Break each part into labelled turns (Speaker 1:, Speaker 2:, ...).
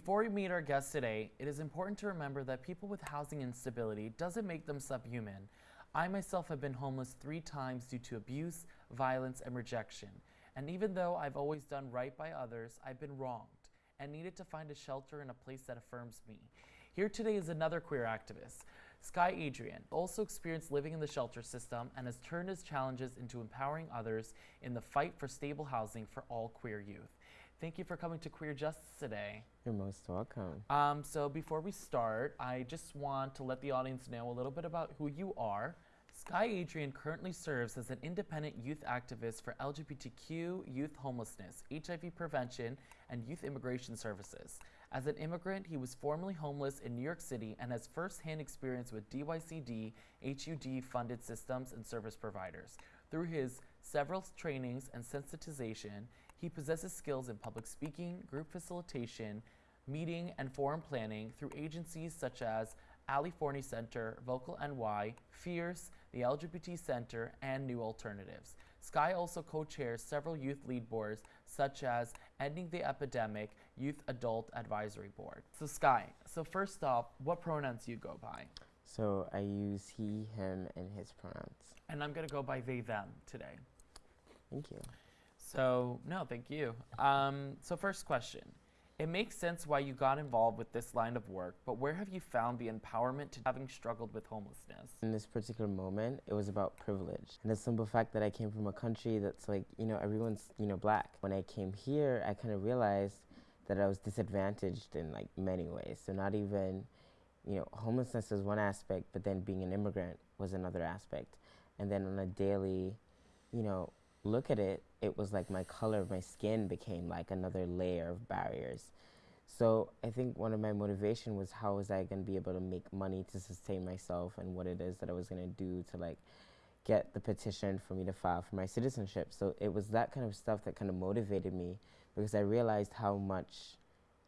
Speaker 1: before we meet our guest today, it is important to remember that people with housing instability doesn't make them subhuman. I myself have been homeless three times due to abuse, violence, and rejection. And even though I've always done right by others, I've been wronged and needed to find a shelter and a place that affirms me. Here today is another queer activist, Sky Adrian, also experienced living in the shelter system and has turned his challenges into empowering others in the fight for stable housing for all queer youth. Thank you for coming to Queer Justice today.
Speaker 2: You're most welcome.
Speaker 1: Um, so before we start, I just want to let the audience know a little bit about who you are. Sky Adrian currently serves as an independent youth activist for LGBTQ youth homelessness, HIV prevention, and youth immigration services. As an immigrant, he was formerly homeless in New York City and has firsthand experience with DYCD, HUD funded systems and service providers. Through his several trainings and sensitization, he possesses skills in public speaking, group facilitation, meeting, and forum planning through agencies such as Ali Forney Center, Vocal NY, Fierce, the LGBT Center, and New Alternatives. Sky also co-chairs several youth lead boards such as Ending the Epidemic Youth Adult Advisory Board. So Sky, so first off, what pronouns you go by?
Speaker 2: So I use he, him, and his pronouns.
Speaker 1: And I'm gonna go by they, them today.
Speaker 2: Thank you.
Speaker 1: So, no, thank you. Um, so, first question. It makes sense why you got involved with this line of work, but where have you found the empowerment to having struggled with homelessness?
Speaker 2: In this particular moment, it was about privilege and the simple fact that I came from a country that's like, you know, everyone's, you know, black. When I came here, I kind of realized that I was disadvantaged in like many ways. So, not even, you know, homelessness is one aspect, but then being an immigrant was another aspect. And then on a daily, you know, look at it, it was like my color of my skin became like another layer of barriers. So I think one of my motivation was how was I going to be able to make money to sustain myself and what it is that I was going to do to like get the petition for me to file for my citizenship. So it was that kind of stuff that kind of motivated me because I realized how much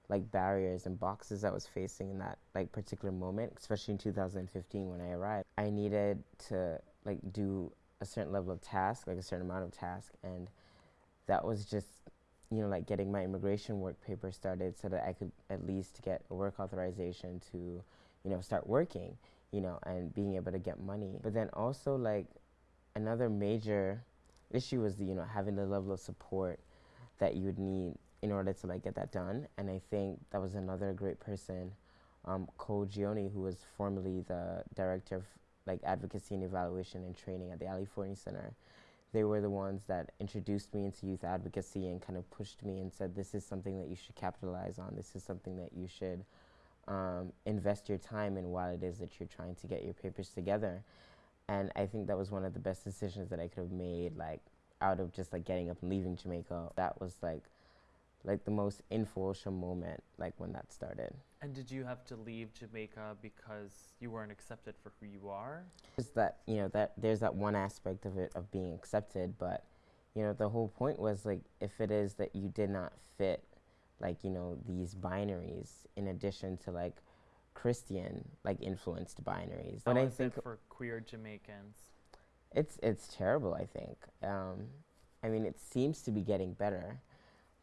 Speaker 2: like barriers and boxes I was facing in that like particular moment, especially in 2015 when I arrived. I needed to like do a certain level of task, like a certain amount of task, and that was just, you know, like getting my immigration work paper started so that I could at least get a work authorization to, you know, start working, you know, and being able to get money. But then also like another major issue was, the, you know, having the level of support that you would need in order to like get that done. And I think that was another great person, um, Cole Gioni, who was formerly the director of like advocacy and evaluation and training at the Ali Forney Center. They were the ones that introduced me into youth advocacy and kind of pushed me and said, this is something that you should capitalize on. This is something that you should um, invest your time in while it is that you're trying to get your papers together. And I think that was one of the best decisions that I could have made, like out of just like getting up and leaving Jamaica. That was like like the most influential moment, like when that started.
Speaker 1: And did you have to leave Jamaica because you weren't accepted for who you are?
Speaker 2: Is that you know that there's that one aspect of it of being accepted, but you know the whole point was like if it is that you did not fit, like you know these binaries in addition to like Christian like influenced binaries.
Speaker 1: How when I think for queer Jamaicans,
Speaker 2: it's it's terrible. I think. Um, I mean, it seems to be getting better,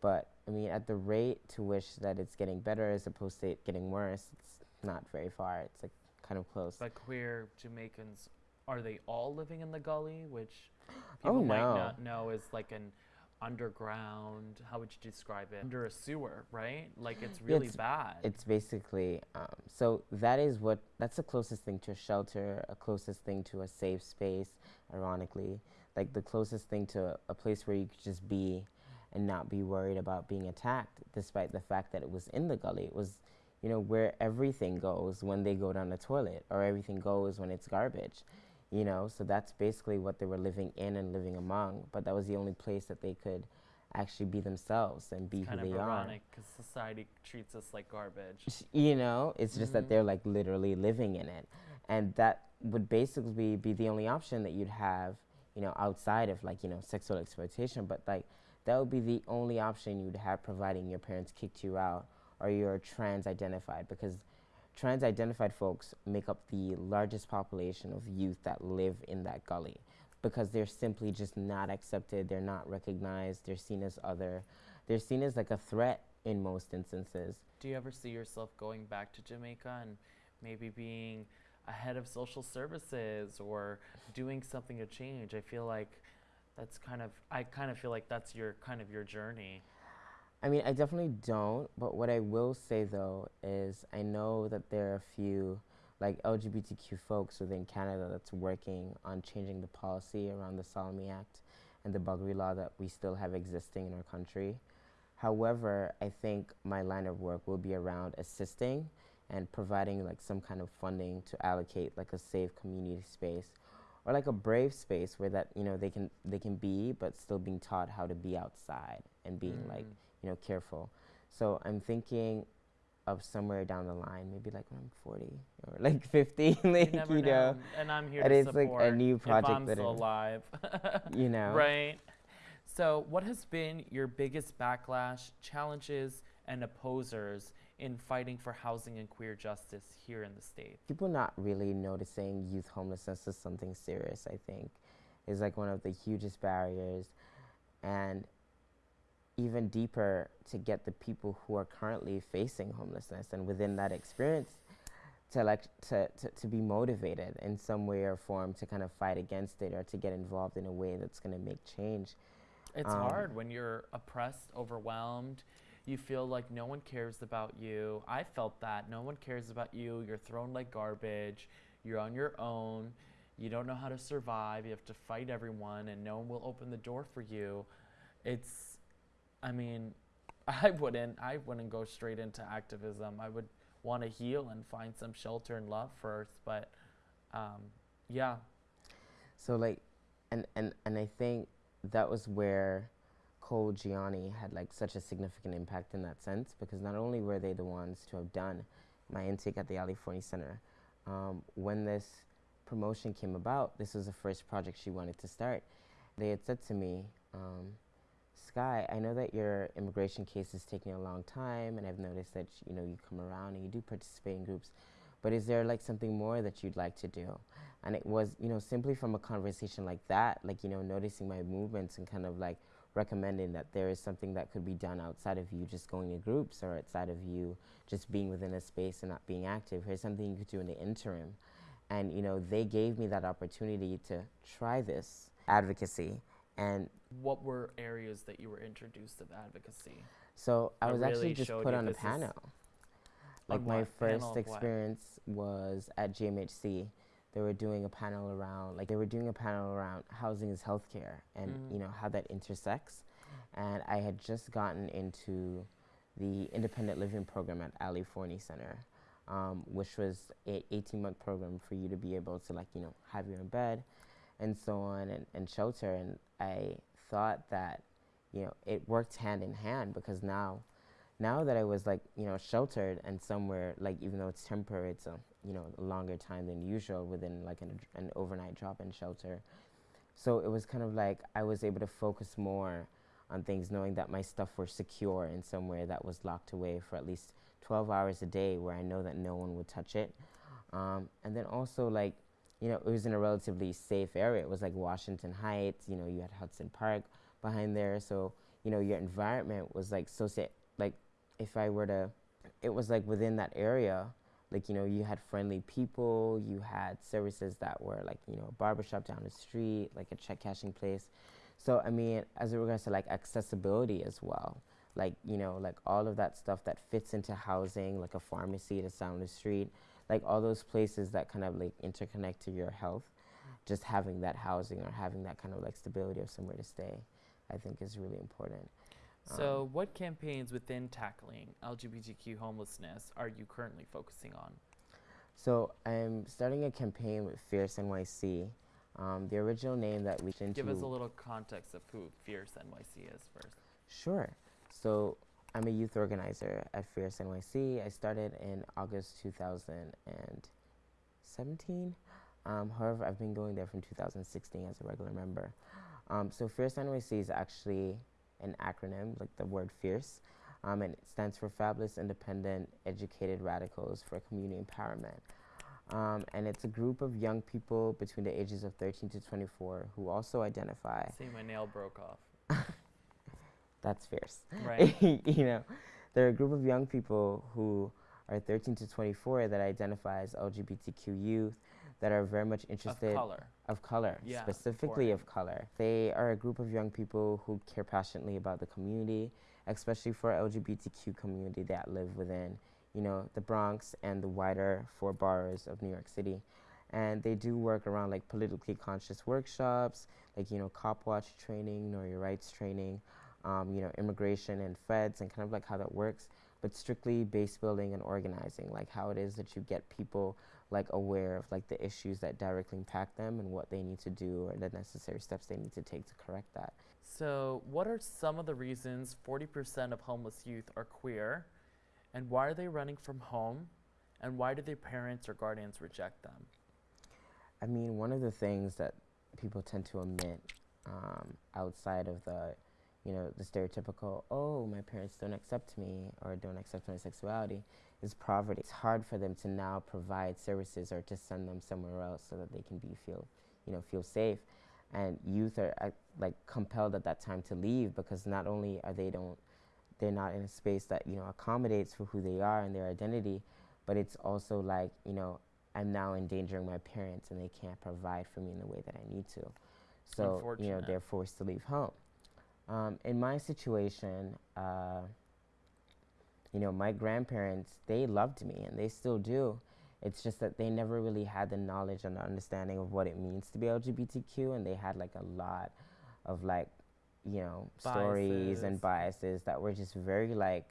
Speaker 2: but I mean, at the rate to which that it's getting better as opposed to it getting worse, it's not very far. It's like kind of close.
Speaker 1: But queer Jamaicans, are they all living in the gully, which people
Speaker 2: oh,
Speaker 1: might
Speaker 2: no.
Speaker 1: not know is like an underground, how would you describe it? Under a sewer, right? Like it's really
Speaker 2: it's,
Speaker 1: bad.
Speaker 2: It's basically, um, so that is what, that's the closest thing to a shelter, a closest thing to a safe space, ironically. Like the closest thing to a place where you could just be and not be worried about being attacked, despite the fact that it was in the gully. It was, you know, where everything goes when they go down the toilet, or everything goes when it's garbage, you know. So that's basically what they were living in and living among. But that was the only place that they could actually be themselves and be
Speaker 1: it's
Speaker 2: who
Speaker 1: kind
Speaker 2: they
Speaker 1: of
Speaker 2: are.
Speaker 1: ironic because society treats us like garbage.
Speaker 2: You know, it's just
Speaker 1: Mhm.
Speaker 2: that they're like literally living in it, and that would basically be the only option that you'd have, you know, outside of like you know sexual exploitation. But like that would be the only option you'd have providing your parents kicked you out or you're trans identified because trans identified folks make up the largest population of youth that live in that gully because they're simply just not accepted, they're not recognized, they're seen as other, they're seen as like a threat in most instances.
Speaker 1: Do you ever see yourself going back to Jamaica and maybe being a head of social services or doing something to change? I feel like that's kind of I kind of feel like that's your kind of your journey.
Speaker 2: I mean, I definitely don't, but what I will say though is I know that there are a few like LGBTQ folks within Canada that's working on changing the policy around the Sodomy Act and the buggery law that we still have existing in our country. However, I think my line of work will be around assisting and providing like some kind of funding to allocate like a safe community space or like a brave space where that you know they can they can be but still being taught how to be outside and being like
Speaker 1: Mm.
Speaker 2: you know careful so i'm thinking of somewhere down the line maybe like when i'm 40 or like 50 like
Speaker 1: you
Speaker 2: you
Speaker 1: know.
Speaker 2: know
Speaker 1: And I'm here
Speaker 2: and
Speaker 1: to
Speaker 2: it's like a new project
Speaker 1: if I'm
Speaker 2: that
Speaker 1: still alive.
Speaker 2: you know
Speaker 1: Right. So, what has been your biggest backlash, challenges, and opposers in fighting for housing and queer justice here in the state?
Speaker 2: people not really noticing youth homelessness as something serious i think is like one of the hugest barriers and even deeper to get the people who are currently facing homelessness and within that experience to like to, to, to be motivated in some way or form to kind of fight against it or to get involved in a way that's going to make change
Speaker 1: It's
Speaker 2: Um,
Speaker 1: hard when you're oppressed, overwhelmed. You feel like no one cares about you. I felt that. No one cares about you. You're thrown like garbage. You're on your own. You don't know how to survive. You have to fight everyone, and no one will open the door for you. It's, I mean, I wouldn't. I wouldn't go straight into activism. I would want to heal and find some shelter and love first. But, um, yeah,
Speaker 2: So like, and and and I think that was where Cole Gianni had like such a significant impact in that sense because not only were they the ones to have done my intake at the Ali Forney Center, um, when this promotion came about, this was the first project she wanted to start. They had said to me, um, Sky, I know that your immigration case is taking a long time, and I've noticed that you know you come around and you do participate in groups, but is there like something more that you'd like to do? and it was you know simply from a conversation like that like you know noticing my movements and kind of like recommending that there is something that could be done outside of you just going to groups or outside of you just being within a space and not being active here's something you could do in the interim and you know they gave me that opportunity to try this advocacy and
Speaker 1: what were areas that you were introduced of advocacy?
Speaker 2: so i was actually just put on a panel like my first
Speaker 1: of what?
Speaker 2: experience was at GMHC. They were doing a panel around like they were doing a panel around housing is healthcare and
Speaker 1: Mhm.
Speaker 2: you know how that intersects. And I had just gotten into the independent living program at Ali Forney Center, um, which was a 18 month program for you to be able to like you know have your own bed, and so on and, and shelter. And I thought that you know it worked hand in hand because now now that I was like, you know, sheltered and somewhere like even though it's temporary, it's a you know a longer time than usual within like an, an overnight drop-in shelter. So it was kind of like I was able to focus more on things, knowing that my stuff were secure in somewhere that was locked away for at least 12 hours a day, where I know that no one would touch it. Um, and then also like, you know, it was in a relatively safe area. It was like Washington Heights. You know, you had Hudson Park behind there, so you know your environment was like so sa- like if I were to, it was like within that area, like, you know, you had friendly people, you had services that were like, you know, a barbershop down the street, like a check cashing place. So, I mean, as it regards to like accessibility as well, like, you know, like all of that stuff that fits into housing, like a pharmacy that's down the street, like all those places that kind of like interconnect to your health, just having that housing or having that kind of like stability of somewhere to stay, I think is really important.
Speaker 1: So,
Speaker 2: Um,
Speaker 1: what campaigns within tackling LGBTQ homelessness are you currently focusing on?
Speaker 2: So I'm starting a campaign with Fierce NYC. Um, the original name that we into.
Speaker 1: Give us a little context of who Fierce NYC is first.
Speaker 2: Sure. So I'm a youth organizer at Fierce NYC. I started in August 2017. Um, however, I've been going there from 2016 as a regular member. Um, so Fierce NYC is actually an acronym, like the word fierce, um, and it stands for Fabulous Independent Educated Radicals for Community Empowerment. Um, and it's a group of young people between the ages of 13 to 24 who also identify
Speaker 1: See, my nail broke off.
Speaker 2: that's fierce.
Speaker 1: Right.
Speaker 2: you know, they're a group of young people who are 13 to 24 that identify as LGBTQ youth that are very much interested
Speaker 1: Of color.
Speaker 2: of color,
Speaker 1: Yeah,
Speaker 2: specifically of color. They are a group of young people who care passionately about the community, especially for LGBTQ community that live within, you know, the Bronx and the wider four boroughs of New York City. And they do work around like politically conscious workshops, like you know, cop watch training, know your rights training, um, you know, immigration and feds, and kind of like how that works. But strictly base building and organizing, like how it is that you get people like aware of like the issues that directly impact them and what they need to do or the necessary steps they need to take to correct that.
Speaker 1: So, what are some of the reasons 40% of homeless youth are queer? And why are they running from home? And why do their parents or guardians reject them?
Speaker 2: I mean, one of the things that people tend to omit um, outside of the, you know, the stereotypical, oh, my parents don't accept me or don't accept my sexuality, is poverty. It's hard for them to now provide services or to send them somewhere else so that they can be feel, you know, feel safe. And youth are uh, like compelled at that time to leave because not only are they don't, they're not in a space that you know accommodates for who they are and their identity, but it's also like you know I'm now endangering my parents and they can't provide for me in the way that I need to. So, you know, they're forced to leave home. Um, in my situation, uh, you know, my grandparents, they loved me and they still do. It's just that they never really had the knowledge and the understanding of what it means to be LGBTQ and they had like a lot of like, you know, stories and biases that were just very like,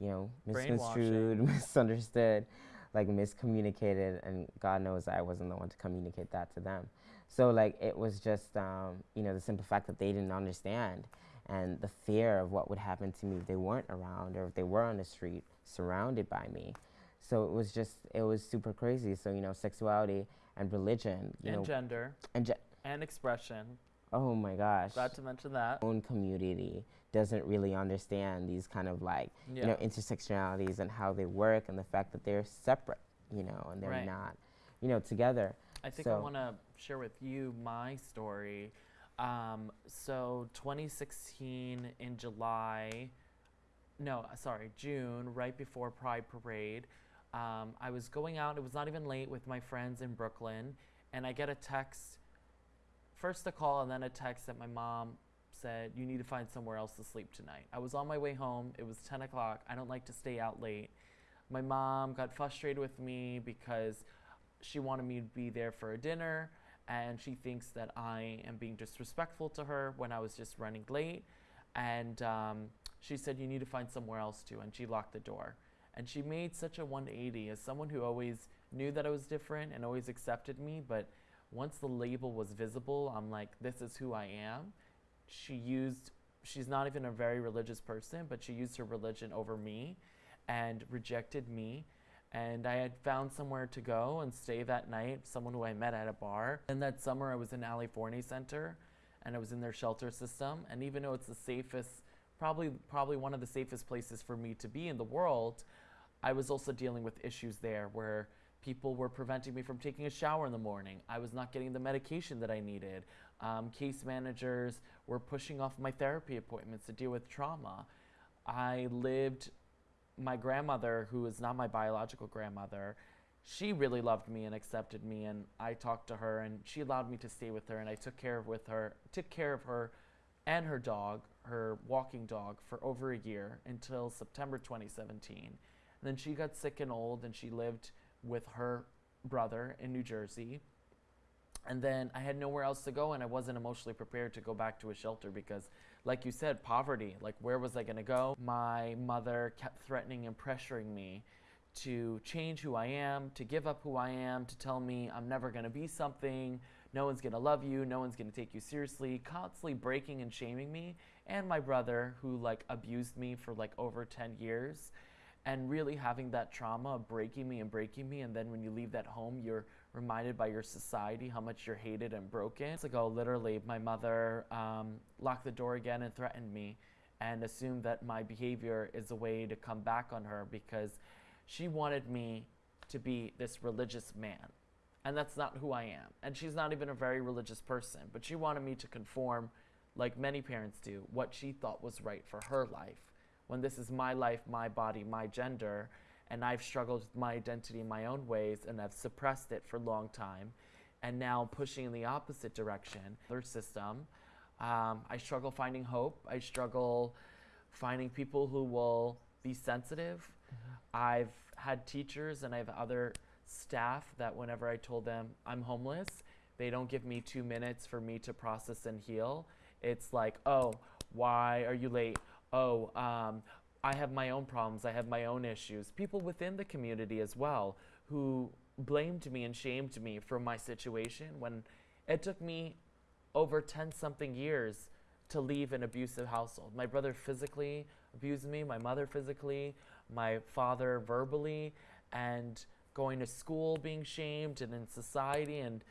Speaker 2: you know, misconstrued, misunderstood, like miscommunicated, and God knows I wasn't the one to communicate that to them. So like it was just, um, you know, the simple fact that they didn't understand, and the fear of what would happen to me if they weren't around or if they were on the street surrounded by me. So it was just, it was super crazy. So you know, sexuality and religion, you
Speaker 1: and
Speaker 2: know,
Speaker 1: gender
Speaker 2: and ge-
Speaker 1: and expression.
Speaker 2: oh my gosh,
Speaker 1: Glad to mention that.
Speaker 2: own community doesn't really understand these kind of like
Speaker 1: Yeah.
Speaker 2: you know intersectionalities and how they work and the fact that they're separate you know and they're
Speaker 1: Right.
Speaker 2: not you know together
Speaker 1: I think I want to share with you my story. Um, so 2016 in July, no, sorry, June, right before Pride Parade, um, I was going out. It was not even late with my friends in Brooklyn, and I get a text. First a call and then a text that my mom said, "You need to find somewhere else to sleep tonight." I was on my way home. It was 10 o'clock. I don't like to stay out late. My mom got frustrated with me because she wanted me to be there for a dinner and she thinks that I am being disrespectful to her when I was just running late. And um, she said, You need to find somewhere else to. And she locked the door. And she made such a 180 as someone who always knew that I was different and always accepted me. But once the label was visible, I'm like, This is who I am. She used, she's not even a very religious person, but she used her religion over me and rejected me and I had found somewhere to go and stay that night, someone who I met at a bar. And that summer, I was in Ali Forney Center, and I was in their shelter system. And even though it's the safest, probably probably one of the safest places for me to be in the world, I was also dealing with issues there where people were preventing me from taking a shower in the morning. I was not getting the medication that I needed. Um, case managers were pushing off my therapy appointments to deal with trauma. I lived my grandmother, who is not my biological grandmother, she really loved me and accepted me, and I talked to her, and she allowed me to stay with her, and I took care of with her, took care of her, and her dog, her walking dog, for over a year until September 2017. And then she got sick and old, and she lived with her brother in New Jersey. And then I had nowhere else to go, and I wasn't emotionally prepared to go back to a shelter because, like you said, poverty. Like, where was I going to go? My mother kept threatening and pressuring me to change who I am, to give up who I am, to tell me I'm never going to be something, no one's going to love you, no one's going to take you seriously, constantly breaking and shaming me, and my brother who like abused me for like over 10 years and really having that trauma breaking me and breaking me and then when you leave that home you're reminded by your society how much you're hated and broken. It's ago, literally, my mother um, locked the door again and threatened me and assumed that my behavior is a way to come back on her because she wanted me to be this religious man. And that's not who I am. And she's not even a very religious person, but she wanted me to conform, like many parents do, what she thought was right for her life, when this is my life, my body, my gender, and I've struggled with my identity in my own ways and I've suppressed it for a long time, and now I'm pushing in the opposite direction, their system. Um, I struggle finding hope. I struggle finding people who will be sensitive. I've had teachers and I have other staff that whenever I told them I'm homeless, they don't give me two minutes for me to process and heal. It's like, oh, why are you late? Oh, um, I have my own problems. I have my own issues. People within the community as well who blamed me and shamed me for my situation when it took me over 10 something years to leave an abusive household. My brother physically abused me, my mother physically, my father verbally, and going to school being shamed and in society and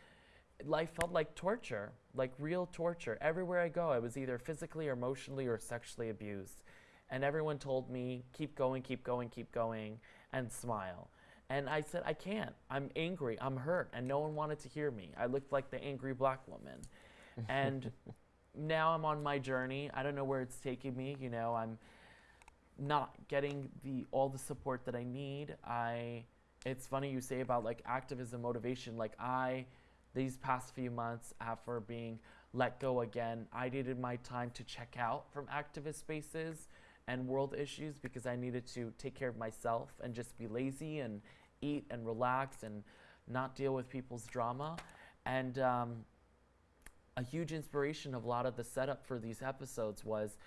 Speaker 1: life felt like torture, like real torture. Everywhere I go, I was either physically or emotionally or sexually abused. And everyone told me, keep going, keep going, keep going, and smile. And I said, I can't. I'm angry. I'm hurt. And no one wanted to hear me. I looked like the angry black woman. and now I'm on my journey. I don't know where it's taking me. You know, I'm not getting the all the support that I need. I it's funny you say about like activism motivation. Like I these past few months after being let go again, I needed my time to check out from activist spaces and world issues because I needed to take care of myself and just be lazy and eat and relax and not deal with people's drama. And um, a huge inspiration of a lot of the setup for these episodes was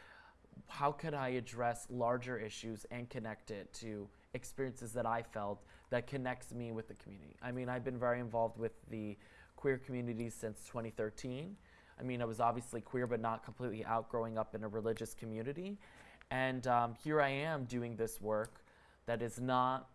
Speaker 1: how could I address larger issues and connect it to experiences that I felt that connects me with the community. I mean, I've been very involved with the queer community since 2013. I mean, I was obviously queer, but not completely out growing up in a religious community. And um, here I am doing this work that is not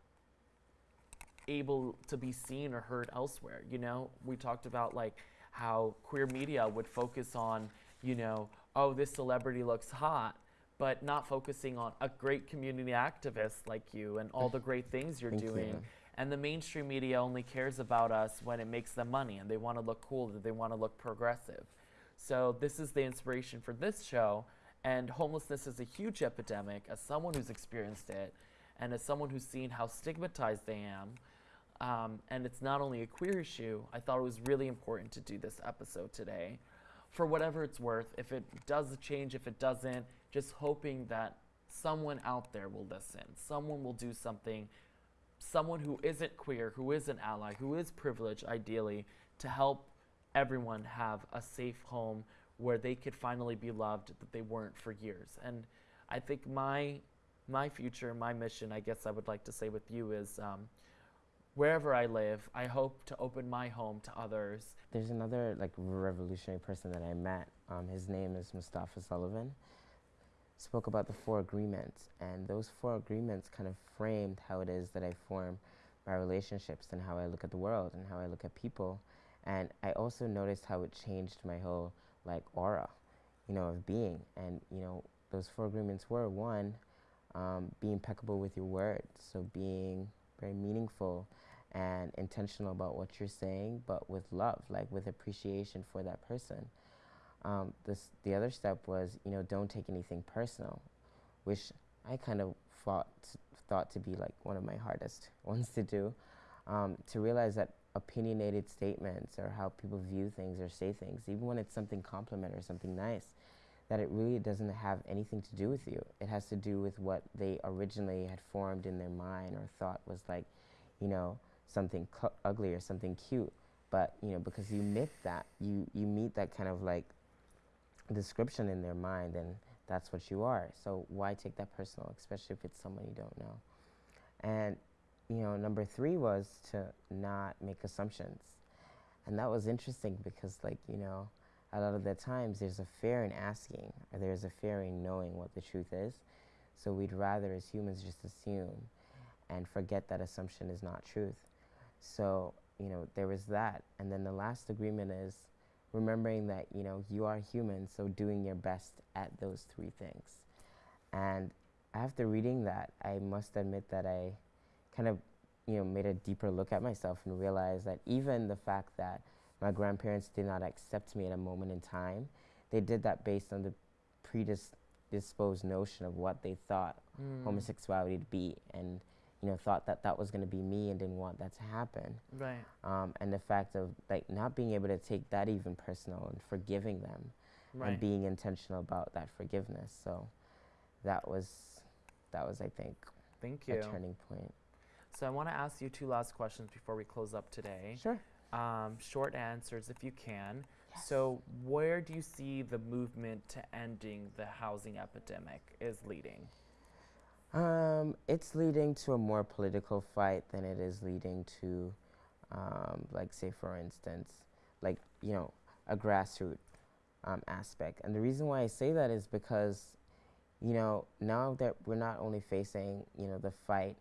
Speaker 1: able to be seen or heard elsewhere. You know, we talked about like how queer media would focus on, you know, oh, this celebrity looks hot, but not focusing on a great community activist like you and all the great things you're
Speaker 2: Thank
Speaker 1: doing.
Speaker 2: you.
Speaker 1: And the mainstream media only cares about us when it makes them money and they want to look cool, that they want to look progressive. So this is the inspiration for this show. And homelessness is a huge epidemic. As someone who's experienced it, and as someone who's seen how stigmatized they am, um, and it's not only a queer issue, I thought it was really important to do this episode today. For whatever it's worth, if it does change, if it doesn't, just hoping that someone out there will listen, someone will do something, someone who isn't queer, who is an ally, who is privileged, ideally, to help everyone have a safe home where they could finally be loved that they weren't for years. And I think my my future, my mission, I guess I would like to say with you is um, wherever I live, I hope to open my home to others.
Speaker 2: There's another like revolutionary person that I met. Um, his name is Mustafa Sullivan. Spoke about the four agreements, and those four agreements kind of framed how it is that I form my relationships and how I look at the world and how I look at people. And I also noticed how it changed my whole like aura, you know, of being. And you know, those four agreements were one, um, be impeccable with your words, so being very meaningful and intentional about what you're saying, but with love, like with appreciation for that person. Um, this, the other step was, you know, don't take anything personal, which I kind of thought, thought to be like one of my hardest ones to do. Um, to realize that opinionated statements or how people view things or say things, even when it's something compliment or something nice, that it really doesn't have anything to do with you. It has to do with what they originally had formed in their mind or thought was like, you know, something ugly or something cute. But you know, because you meet that, you you meet that kind of like description in their mind, and that's what you are. So why take that personal, especially if it's someone you don't know? And you know, number three was to not make assumptions, and that was interesting because, like, you know, a lot of the times there's a fear in asking, or there's a fear in knowing what the truth is. So we'd rather, as humans, just assume and forget that assumption is not truth. So, you know, there was that. And then the last agreement is remembering that, you know, you are human, so doing your best at those three things. And after reading that, I must admit that I kind of, you know, made a deeper look at myself and realized that even the fact that my grandparents did not accept me at a moment in time, they did that based on the predisposed notion of what they thought
Speaker 1: Mm.
Speaker 2: homosexuality to be, and you know thought that that was going to be me and didn't want that to happen.
Speaker 1: Right.
Speaker 2: Um, and the fact of like not being able to take that even personal and forgiving them
Speaker 1: Right.
Speaker 2: and being intentional about that forgiveness. So that was that was I think
Speaker 1: Thank you.
Speaker 2: a turning point.
Speaker 1: So I want to ask you two last questions before we close up today.
Speaker 2: Sure.
Speaker 1: Um, short answers if you can. Yes. So where do you see the movement to ending the housing epidemic is leading?
Speaker 2: Um, it's leading to a more political fight than it is leading to, um, like, say, for instance, like, you know, a grassroots um, aspect. And the reason why I say that is because, you know, now that we're not only facing, you know, the fight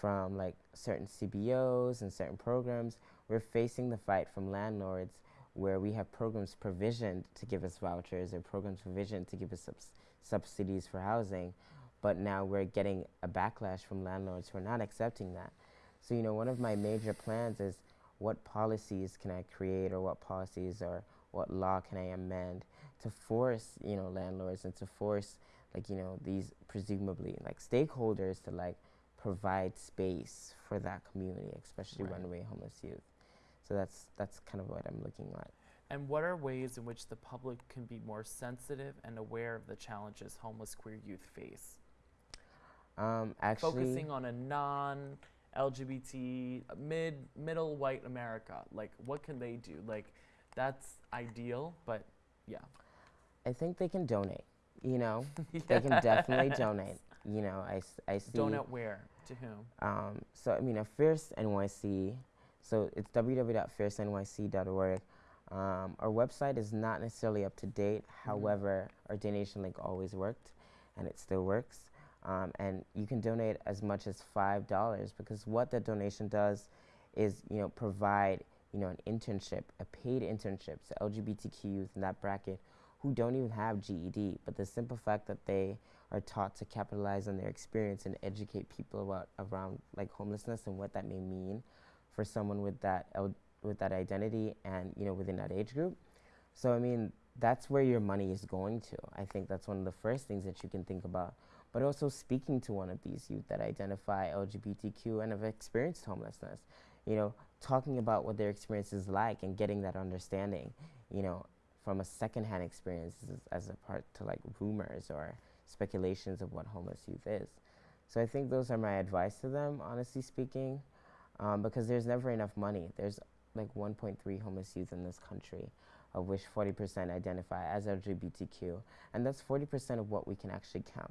Speaker 2: from like certain CBOs and certain programs, we're facing the fight from landlords where we have programs provisioned to give us vouchers or programs provisioned to give us subs- subsidies for housing but now we're getting a backlash from landlords who are not accepting that. So, you know, one of my major plans is what policies can I create or what policies or what law can I amend to force, you know, landlords and to force like, you know, these presumably like stakeholders to like provide space for that community, especially
Speaker 1: Right.
Speaker 2: runaway homeless youth. So that's that's kind of what I'm looking at.
Speaker 1: And what are ways in which the public can be more sensitive and aware of the challenges homeless queer youth face?
Speaker 2: Um, actually,
Speaker 1: Focusing on a non LGBT mid middle white America. Like what can they do? Like that's ideal, but yeah.
Speaker 2: I think they can donate. You know, they can definitely donate. You know, I, I see.
Speaker 1: Donate where? To whom?
Speaker 2: Um, so I mean, a Fierce NYC. So it's www.fiercenyc.org. Um, our website is not necessarily up to date. However, our donation link always worked, and it still works. Um, and you can donate as much as five dollars because what the donation does is, you know, provide you know an internship, a paid internship to LGBTQ youth in that bracket who don't even have GED, but the simple fact that they are taught to capitalize on their experience and educate people about around like homelessness and what that may mean for someone with that with that identity and you know within that age group. So I mean that's where your money is going to. I think that's one of the first things that you can think about. But also speaking to one of these youth that identify LGBTQ and have experienced homelessness, you know, talking about what their experience is like and getting that understanding, you know, from a secondhand experience as, as a part to like rumors or speculations of what homeless youth is. So I think those are my advice to them, honestly speaking, um, because there's never enough money. There's like 1.3 homeless youth in this country, of which 40% identify as LGBTQ, and that's 40% of what we can actually count.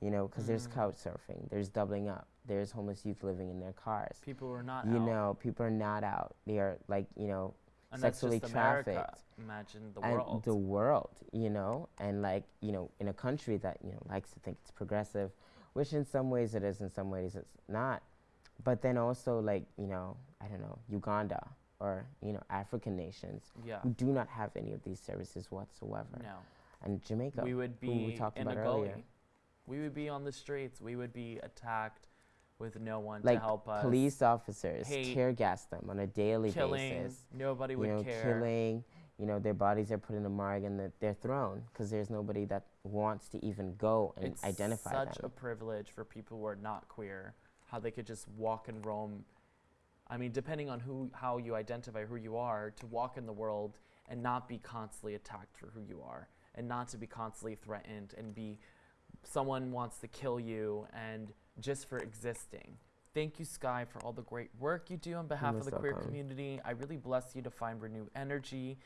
Speaker 2: You know, because there's
Speaker 1: Mm.
Speaker 2: couch surfing, there's doubling up, there's homeless youth living in their cars.
Speaker 1: People are not
Speaker 2: You
Speaker 1: out.
Speaker 2: know, people are not out. They are like, you know,
Speaker 1: and
Speaker 2: sexually
Speaker 1: just America.
Speaker 2: trafficked.
Speaker 1: Imagine the
Speaker 2: and
Speaker 1: world.
Speaker 2: the world, you know, and like you know, in a country that you know likes to think it's progressive, which in some ways it is, in some ways it's not. But then also like you know, I don't know, Uganda or you know, African nations
Speaker 1: yeah.
Speaker 2: who do not have any of these services whatsoever,
Speaker 1: No.
Speaker 2: and Jamaica,
Speaker 1: we would
Speaker 2: who we
Speaker 1: be
Speaker 2: talked
Speaker 1: in
Speaker 2: about
Speaker 1: a gully. We would be on the streets. We would be attacked with no one
Speaker 2: like
Speaker 1: to help us.
Speaker 2: police officers
Speaker 1: hate,
Speaker 2: tear gas them on a daily
Speaker 1: killing.
Speaker 2: basis.
Speaker 1: Nobody
Speaker 2: you
Speaker 1: would
Speaker 2: know,
Speaker 1: care.
Speaker 2: killing. You know, their bodies are put in a morgue and they're thrown because there's nobody that wants to even go and identify.
Speaker 1: it's
Speaker 2: identify
Speaker 1: such
Speaker 2: them.
Speaker 1: a privilege for people who are not queer, how they could just walk and roam. I mean, depending on who, how you identify who you are, to walk in the world and not be constantly attacked for who you are, and not to be constantly threatened and be someone wants to kill you and just for existing. Thank you, Sky, for all the great work you do on behalf of the queer community. I really bless you to find renewed energy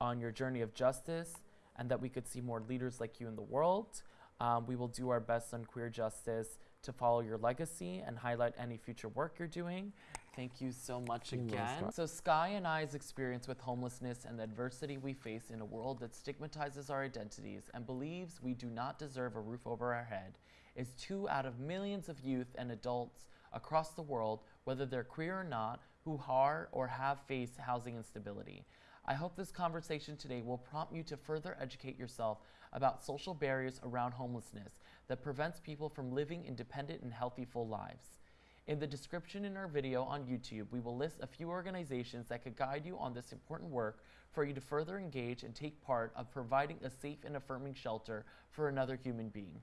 Speaker 1: on your journey of justice and that we could see more leaders like you in the world. Um, we will do our best on queer justice to follow your legacy and highlight any future work you're doing. Thank you so much again. So, Sky and I's experience with homelessness and the adversity we face in a world that stigmatizes our identities and believes we do not deserve a roof over our head is two out of millions of youth and adults across the world, whether they're queer or not, who are or have faced housing instability. I hope this conversation today will prompt you to further educate yourself about social barriers around homelessness that prevents people from living independent and healthy full lives. In the description in our video on YouTube, we will list a few organizations that could guide you on this important work for you to further engage and take part of providing a safe and affirming shelter for another human being.